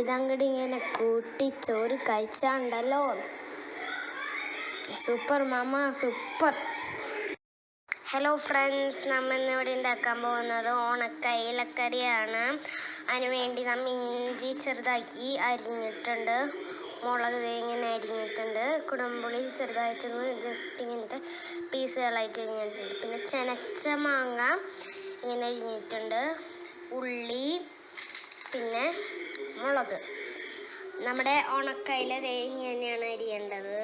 ഇതങ്ങട് ഇങ്ങനെ കൂട്ടി ചോറ് കഴിച്ചാണ്ടല്ലോ. സൂപ്പർ മാമ സൂപ്പർ. ഹലോ ഫ്രണ്ട്സ് നമ്മൾ ഇന്ന് ഇവിടെ ഉണ്ടാക്കാൻ പോകുന്നത് ഓണക്കയിലക്കറിയാണ് അതിന് വേണ്ടി നമ്മൾ ഇഞ്ചി ചെറുതാക്കി അരിഞ്ഞിട്ടുണ്ട്. മുളക് ഇങ്ങനെ അരിഞ്ഞിട്ടുണ്ട്. കുടംപുളി ചെറുതായിട്ടൊന്ന് ജസ്റ്റ് ഇങ്ങനത്തെ പീസുകളായിട്ട് അരിഞ്ഞിട്ടുണ്ട്. പിന്നെ ചെനച്ച മാങ്ങ ഇങ്ങനെ അരിഞ്ഞിട്ടുണ്ട്. ഉള്ളി പിന്നെ മുളക്. നമ്മുടെ ഉണക്കയില തേങ്ങ തന്നെയാണ് അരിയേണ്ടത്.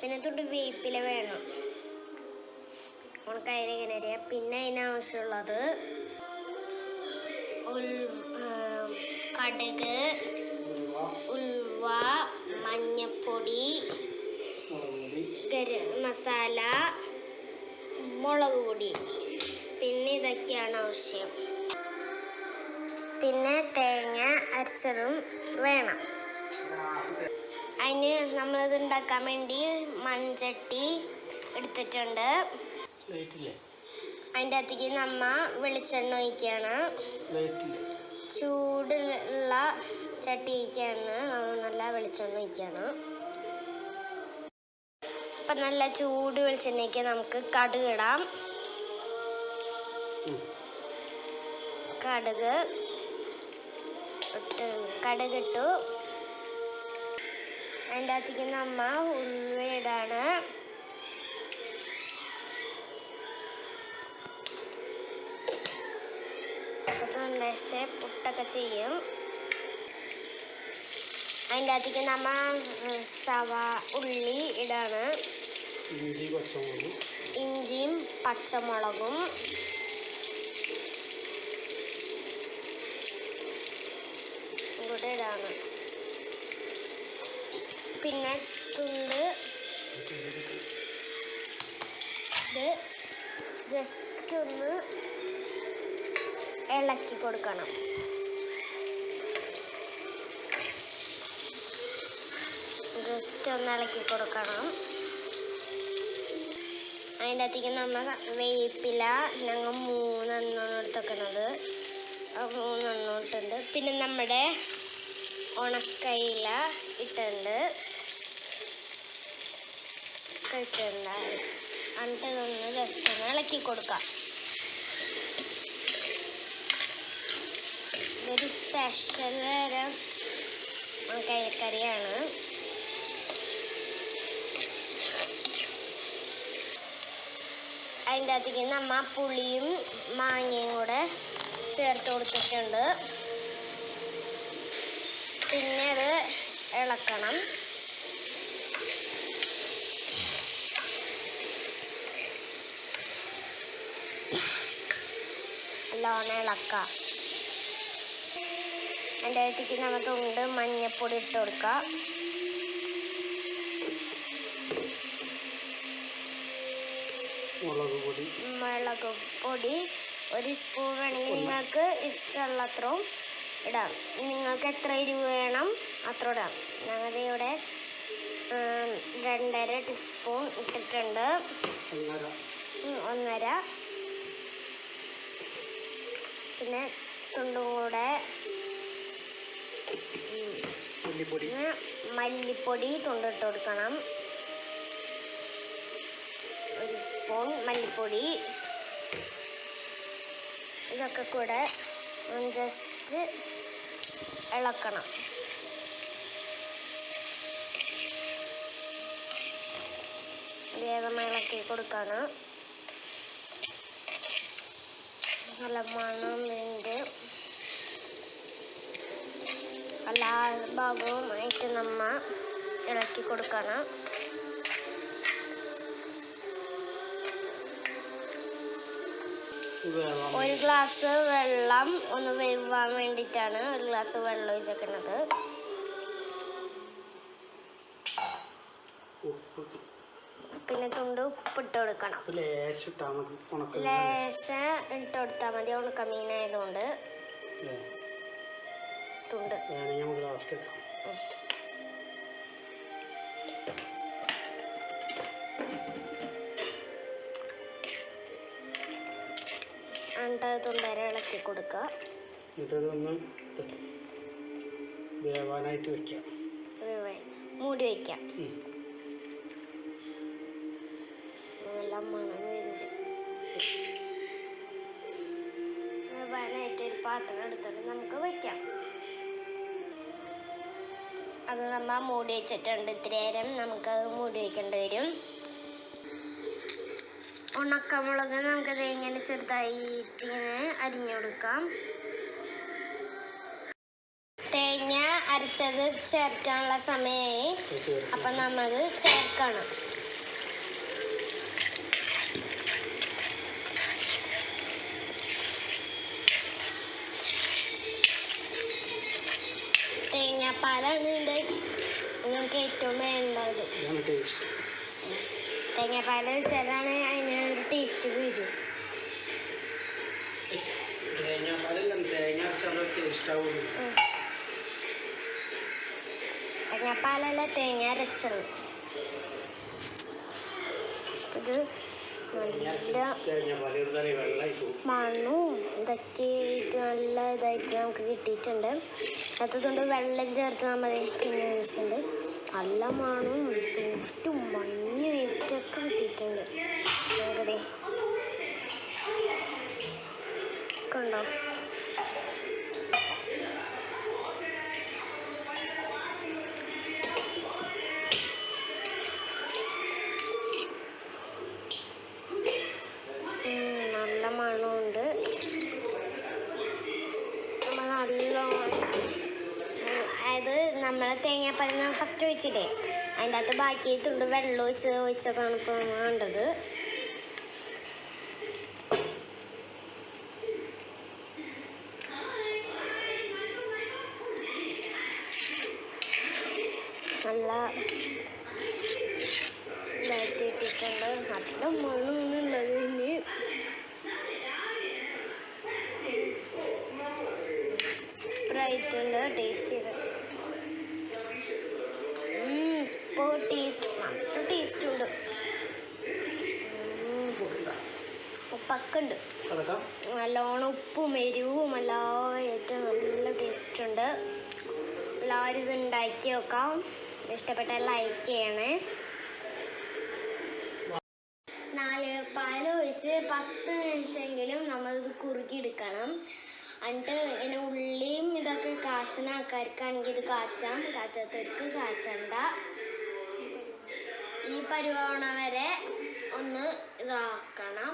പിന്നെ തൊട്ട് വേപ്പില വേണം. ഉണക്കയില ഇങ്ങനെ അരിയാം? പിന്നെ അതിനാവശ്യമുള്ളത് കടുക് ഉൽവ മഞ്ഞപ്പൊടി ഗരം മസാല മുളക് പൊടി. പിന്നെ ഇതൊക്കെയാണ് ആവശ്യം. പിന്നെ തേങ്ങ അരച്ചതും വേണം. അതിന് നമ്മളിത് ഉണ്ടാക്കാൻ വേണ്ടി മൺചട്ടി എടുത്തിട്ടുണ്ട്. അതിന്റെ അകത്തേക്ക് നമ്മ വെളിച്ചെണ്ണ ഒഴിക്കുകയാണ് ചൂടുള്ള ചട്ടി ഒഴിക്കുകയാണ് നമ്മൾ നല്ല വെളിച്ചെണ്ണ ഒഴിക്കുകയാണ് അപ്പം നല്ല ചൂട് വെളിച്ചെണ്ണയ്ക്ക് നമുക്ക് കടുക് ഇടാം. കടുക്. ഇട്ട് കടുക് ഇട്ടു അതിന്റെ അകത്തേക്ക് നമ്മ ഉലുവ ഇടാണ് പുട്ടൊക്കെ ചെയ്യും. അതിന്റെ അകത്തേക്ക് നമ്മ സവ ഉള്ളി ഇടാണ്. ഇഞ്ചി ഇഞ്ചിയും പച്ചമുളകും. കൂടെ ഇടാണ് പിന്നെ തുണ്ട്. ഇത് ജസ്റ്റ് ഒന്ന് ഇളക്കി കൊടുക്കണം. ജസ്റ്റ് ഒന്ന് ഇളക്കി കൊടുക്കണം. അതിന്റെ അകത്തേക്ക് നമ്മൾ വേപ്പില ഞങ്ങൾ മൂന്നെണ്ണം എടുത്തേക്കണത് ആ മൂന്നെണ്ണം പിന്നെ നമ്മുടെ ഉണക്കയില ഇട്ടുണ്ട് ഇട്ടിട്ടുണ്ട്. എന്നിട്ട് ഇതൊന്ന് ജസ്റ്റ് ഒന്ന് ഇളക്കി കൊടുക്കാം. ഇതൊരു സ്പെഷ്യൽ തരം ഉണക്കയിലക്കറിയാണ്. അതിന്റെ അകത്തേക്ക് നമ്മ പുളിയും മാങ്ങയും കൂടെ ചേർത്ത് കൊടുത്തിട്ടുണ്ട്. പിന്നെ അത് ഇളക്കണം. നല്ലോണം ഇളക്കാം എന്റെ അടുത്തേക്ക് നമുക്ക് ഉണ്ട് മഞ്ഞപ്പൊടി ഇട്ട് കൊടുക്കാം മുളക് പൊടി. മുളക് പൊടി. ഒരു സ്പൂൺ വേണമെങ്കിൽ നിങ്ങൾക്ക് ഇഷ്ടമുള്ളത്രയും ഇടാം. നിങ്ങൾക്ക് എത്ര എരിവ് വേണം അത്ര ഇടാം. ഞങ്ങളുടെ ഇവിടെ രണ്ടര ടീസ്പൂൺ ഇട്ടിട്ടുണ്ട്. ഒന്നര. പിന്നെ തുണ്ടും കൂടെ മല്ലിപ്പൊടി. തുണ്ടിട്ട് കൊടുക്കണം. ഒരു സ്പൂൺ മല്ലിപ്പൊടി. ഇതൊക്കെ കൂടെ ജസ്റ്റ് ഇളക്കണം. വേഗം ഇളക്കി കൊടുക്കണം. നല്ല മണം ഉണ്ട്. എല്ലാ ഭാഗവുമായിട്ട് നമ്മ ഇളക്കി കൊടുക്കണം. ഒരു ഗ്ലാസ് വെള്ളം ഒന്ന് വേവാൻ വേണ്ടിട്ടാണ് ഒരു ഗ്ലാസ് വെള്ളം ഒഴിച്ചേക്കുന്നത്. പിന്നെ തുണ്ട് ഉപ്പിട്ട് കൊടുക്കണം. ലേശം ഉണക്ക ഇട്ട് കൊടുത്താൽ മതി ഉണക്കമീനായതുകൊണ്ട് തുണ്ട്. വേണമെങ്കിൽ നമുക്ക് ലാസ്റ്റ് എന്നിട്ട് തുണ്ടര ഇളക്കി കൊടുക്കുക. എന്നിട്ട് ഇതൊന്ന് വേവാനായിട്ട് വെക്കാം. മൂടി വയ്ക്കാം ഉം. നല്ല മണം വരുന്നുണ്ട്. വേവാനായിട്ട് ഒരു പാത്രം എടുത്തിട്ട് നമുക്ക് വയ്ക്കാം അത് നമ്മ മൂടി വെച്ചിട്ടുണ്ട്. ഇത്തിരി നേരം നമുക്കത് മൂടി വെക്കേണ്ടി വരും. ഉണക്കമുളക് നമുക്കത് ഇങ്ങനെ ചെറുതായിട്ട് ഇങ്ങനെ അരിഞ്ഞു കൊടുക്കാം. തേങ്ങ അരച്ചത് ചേർക്കാനുള്ള സമയമായി അപ്പം നമ്മത് ചേർക്കണം. തേങ്ങാപ്പാലാണ് ഇതിന്റെ നിങ്ങൾക്ക് ഏറ്റവും വേണ്ടത്. തേങ്ങാപ്പാൽ ഒഴിച്ചാലാണ് അതിന് ടേസ്റ്റ് വരും. തേങ്ങാപ്പാലല്ല തേങ്ങ അരച്ചാൽ ടേസ്റ്റ് ആവുള്ളൂ. തേങ്ങാപ്പാലല്ല തേങ്ങ അരച്ചത്. ഇത് നല്ല മണ്ണും ഇതൊക്കെ ഇത് നല്ല ഇതായിട്ട് നമുക്ക് കിട്ടിയിട്ടുണ്ട്. അതുകൊണ്ട് വെള്ളം ചേർത്ത് നമ്മൾ പിന്നെ ഒഴിച്ചിട്ടുണ്ട്. നല്ല മണവും സോഫ്റ്റും മഞ്ഞുമായിട്ടൊക്കെ കിട്ടിയിട്ടുണ്ട്. വേറെ കണ്ടോ? നല്ല മണമുണ്ട്. നമ്മൾ നല്ലോണം ഉം, അതായത് നമ്മൾ തേങ്ങാപ്പാൽ ഫസ്റ്റ് ഒഴിച്ചില്ലേ. അതിന്റെ അകത്ത് ബാക്കി തുണ്ട് വെള്ളം ഒഴിച്ച് ഒഴിച്ചതാണ് ഇപ്പോൾ വേണ്ടത്. നല്ല ഇതായിട്ട് ഇട്ടിട്ടുണ്ട്. നല്ല മണമുള്ളത് ഇനി. സ്പ്രൈറ്റ് ഉണ്ട് ടേസ്റ്റ് ചെയ്ത്. ഉപ്പൊക്കെ ഉണ്ട് അതൊക്കെ? നല്ലോണം ഉപ്പും എരിവും എല്ലാം ഏറ്റവും നല്ല ടേസ്റ്റ് ഉണ്ട്. എല്ലാവരും ഇത് ഉണ്ടാക്കി നോക്കാം. ഇഷ്ടപ്പെട്ടാൽ ലൈക്ക് ചെയ്യണേ. പാൽ ഒഴിച്ച് പത്ത് നിമിഷമെങ്കിലും നമ്മളിത് കുറുക്കിയെടുക്കണം എന്നിട്ട് ഇങ്ങനെ ഉള്ളിയും ഇതൊക്കെ കാച്ചുന്ന ആൾക്കാർക്കാണെങ്കിൽ ഇത് കാച്ചാം. കാച്ചാത്തവർക്ക് കാച്ചണ്ട. ഈ പരുവാവണ വരെ ഒന്ന് ഇതാക്കണം.